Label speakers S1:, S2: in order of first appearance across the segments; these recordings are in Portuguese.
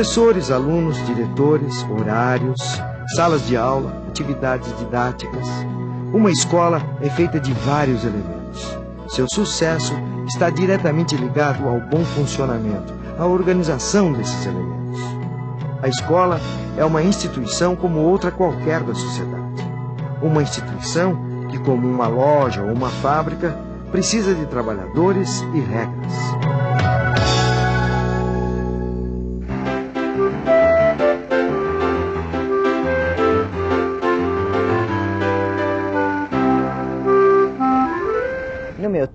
S1: Professores, alunos, diretores, horários, salas de aula, atividades didáticas. Uma escola é feita de vários elementos. Seu sucesso está diretamente ligado ao bom funcionamento, à organização desses elementos. A escola é uma instituição como outra qualquer da sociedade. Uma instituição que, como uma loja ou uma fábrica, precisa de trabalhadores e regras.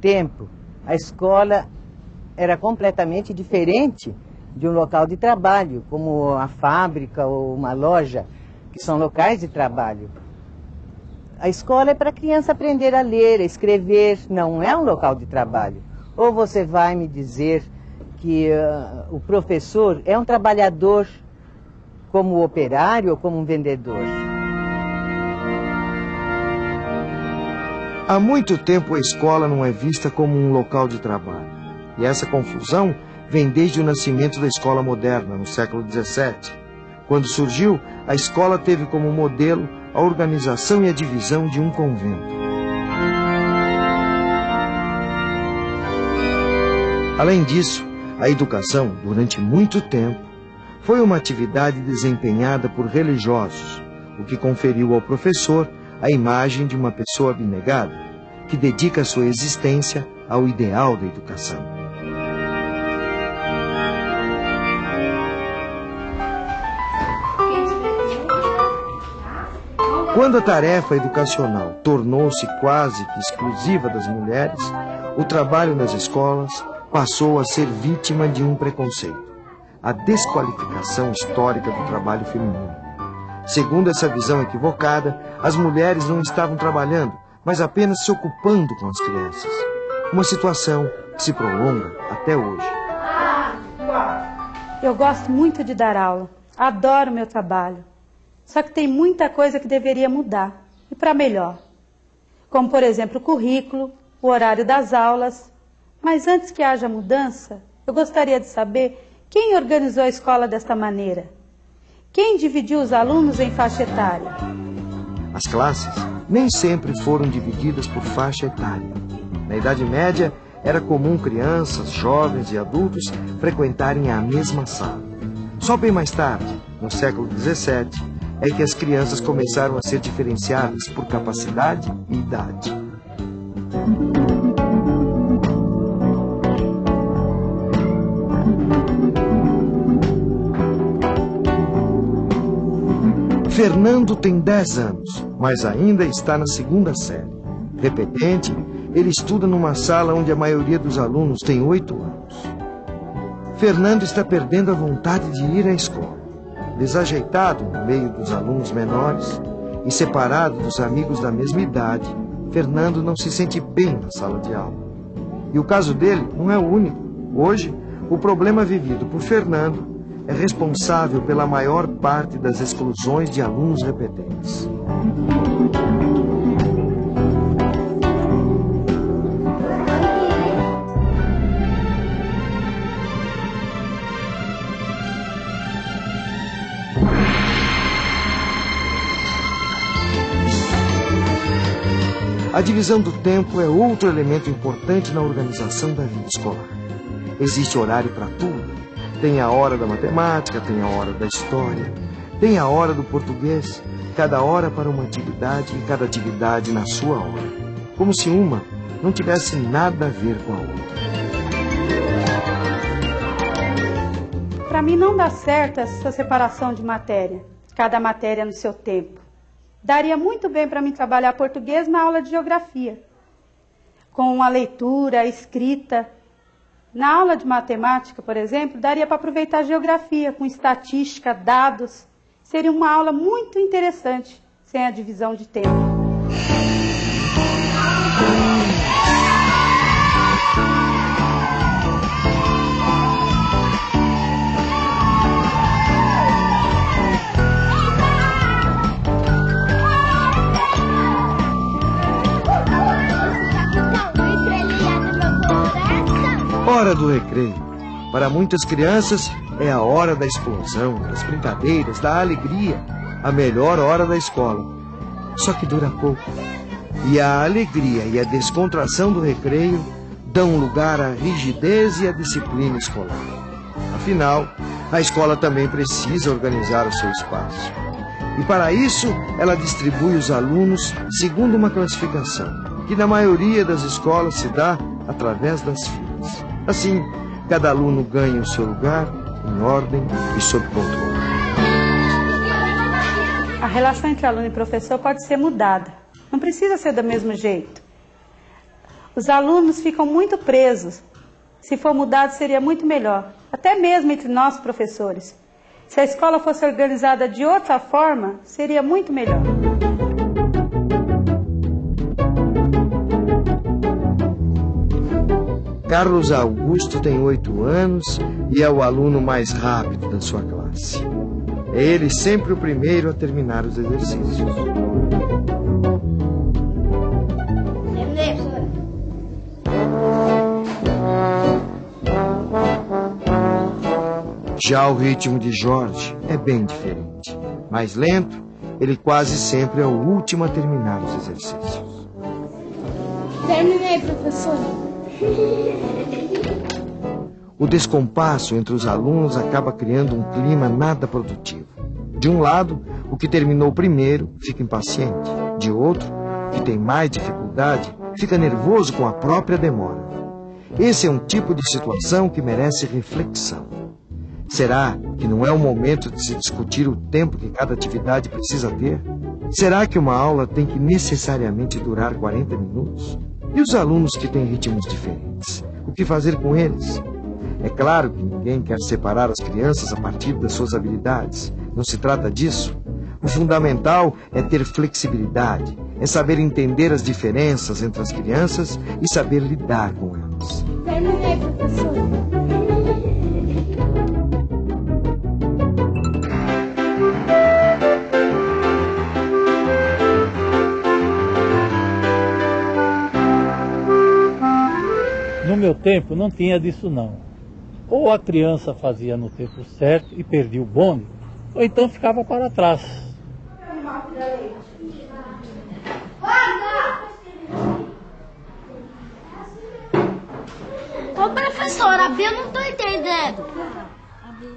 S2: Tempo, a escola era completamente diferente de um local de trabalho, como a fábrica ou uma loja, que são locais de trabalho. A escola é para a criança aprender a ler, a escrever, não é um local de trabalho. Ou você vai me dizer que uh, o professor é um trabalhador como operário ou como um vendedor?
S1: Há muito tempo a escola não é vista como um local de trabalho. E essa confusão vem desde o nascimento da escola moderna, no século XVII. Quando surgiu, a escola teve como modelo a organização e a divisão de um convento. Além disso, a educação, durante muito tempo, foi uma atividade desempenhada por religiosos, o que conferiu ao professor a imagem de uma pessoa abnegada, que dedica sua existência ao ideal da educação. Quando a tarefa educacional tornou-se quase que exclusiva das mulheres, o trabalho nas escolas passou a ser vítima de um preconceito, a desqualificação histórica do trabalho feminino. Segundo essa visão equivocada, as mulheres não estavam trabalhando, mas apenas se ocupando com as crianças. Uma situação que se prolonga até hoje.
S3: Eu gosto muito de dar aula. Adoro meu trabalho. Só que tem muita coisa que deveria mudar, e para melhor. Como, por exemplo, o currículo, o horário das aulas. Mas antes que haja mudança, eu gostaria de saber quem organizou a escola desta maneira. Quem dividiu os alunos em faixa etária?
S1: As classes nem sempre foram divididas por faixa etária. Na Idade Média, era comum crianças, jovens e adultos frequentarem a mesma sala. Só bem mais tarde, no século XVII, é que as crianças começaram a ser diferenciadas por capacidade e idade. Fernando tem 10 anos, mas ainda está na segunda série. Repetente, ele estuda numa sala onde a maioria dos alunos tem 8 anos. Fernando está perdendo a vontade de ir à escola. Desajeitado no meio dos alunos menores e separado dos amigos da mesma idade, Fernando não se sente bem na sala de aula. E o caso dele não é o único. Hoje, o problema vivido por Fernando é responsável pela maior parte das exclusões de alunos repetentes. A divisão do tempo é outro elemento importante na organização da vida escolar. Existe horário para tudo, tem a hora da matemática, tem a hora da história, tem a hora do português, cada hora para uma atividade e cada atividade na sua hora. Como se uma não tivesse nada a ver com a outra.
S3: Para mim não dá certo essa separação de matéria, cada matéria no seu tempo. Daria muito bem para mim trabalhar português na aula de geografia, com a leitura, a escrita, na aula de matemática, por exemplo, daria para aproveitar geografia com estatística, dados. Seria uma aula muito interessante sem a divisão de tempo.
S1: Hora do recreio. Para muitas crianças, é a hora da explosão, das brincadeiras, da alegria, a melhor hora da escola. Só que dura pouco. E a alegria e a descontração do recreio dão lugar à rigidez e à disciplina escolar. Afinal, a escola também precisa organizar o seu espaço. E para isso, ela distribui os alunos segundo uma classificação, que na maioria das escolas se dá através das filas. Assim, cada aluno ganha o seu lugar em ordem e sob controle.
S3: A relação entre aluno e professor pode ser mudada. Não precisa ser do mesmo jeito. Os alunos ficam muito presos. Se for mudado, seria muito melhor. Até mesmo entre nós, professores. Se a escola fosse organizada de outra forma, seria muito melhor.
S1: Carlos Augusto tem oito anos e é o aluno mais rápido da sua classe. É ele sempre o primeiro a terminar os exercícios. Já o ritmo de Jorge é bem diferente. Mais lento, ele quase sempre é o último a terminar os exercícios.
S4: Terminei, professor.
S1: O descompasso entre os alunos acaba criando um clima nada produtivo. De um lado, o que terminou primeiro fica impaciente. De outro, que tem mais dificuldade fica nervoso com a própria demora. Esse é um tipo de situação que merece reflexão. Será que não é o momento de se discutir o tempo que cada atividade precisa ter? Será que uma aula tem que necessariamente durar 40 minutos? E os alunos que têm ritmos diferentes? O que fazer com eles? É claro que ninguém quer separar as crianças a partir das suas habilidades. Não se trata disso. O fundamental é ter flexibilidade, é saber entender as diferenças entre as crianças e saber lidar com elas.
S4: Terminei, professor.
S5: No meu tempo não tinha disso não. Ou a criança fazia no tempo certo e perdia o bonde, ou então ficava para trás.
S4: Ô, professora, eu não tô entendendo.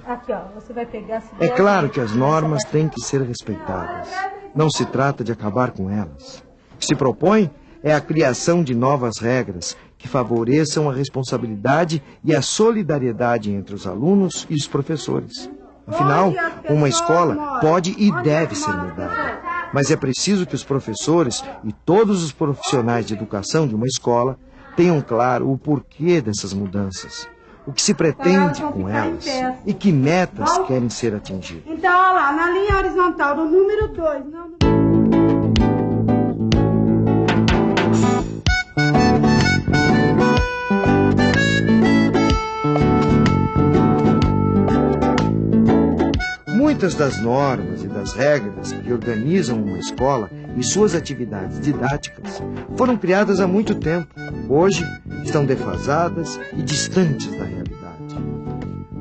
S3: Aqui, ó, você vai pegar...
S1: É claro que as normas têm que ser respeitadas. Não se trata de acabar com elas. O que se propõe é a criação de novas regras que favoreçam a responsabilidade e a solidariedade entre os alunos e os professores. Afinal, uma escola pode e deve ser mudada. Mas é preciso que os professores e todos os profissionais de educação de uma escola tenham claro o porquê dessas mudanças, o que se pretende com elas e que metas querem ser atingidas.
S3: Então, olha lá, na linha horizontal, no número 2.
S1: Muitas das normas e das regras que organizam uma escola e suas atividades didáticas foram criadas há muito tempo. Hoje estão defasadas e distantes da realidade.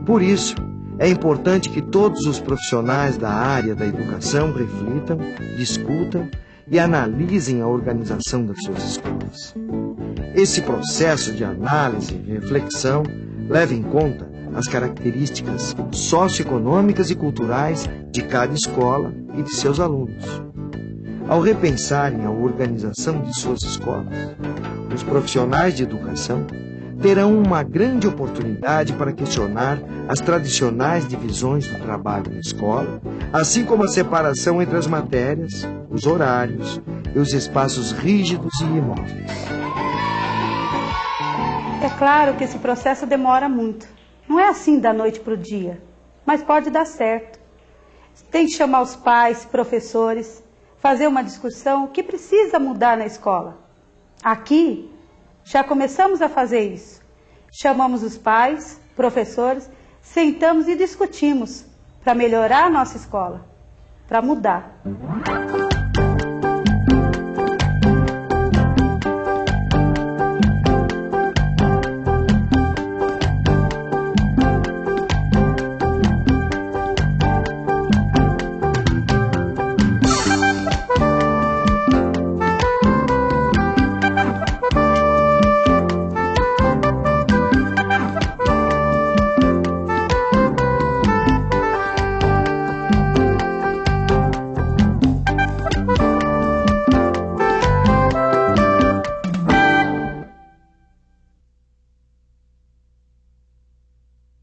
S1: Por isso, é importante que todos os profissionais da área da educação reflitam, discutam e analisem a organização das suas escolas. Esse processo de análise e reflexão leva em conta as características socioeconômicas e culturais de cada escola e de seus alunos. Ao repensarem a organização de suas escolas, os profissionais de educação terão uma grande oportunidade para questionar as tradicionais divisões do trabalho na escola, assim como a separação entre as matérias, os horários e os espaços rígidos e imóveis.
S3: É claro que esse processo demora muito. Não é assim da noite para o dia, mas pode dar certo. Tem que chamar os pais, professores, fazer uma discussão, o que precisa mudar na escola. Aqui, já começamos a fazer isso. Chamamos os pais, professores, sentamos e discutimos para melhorar a nossa escola, para mudar.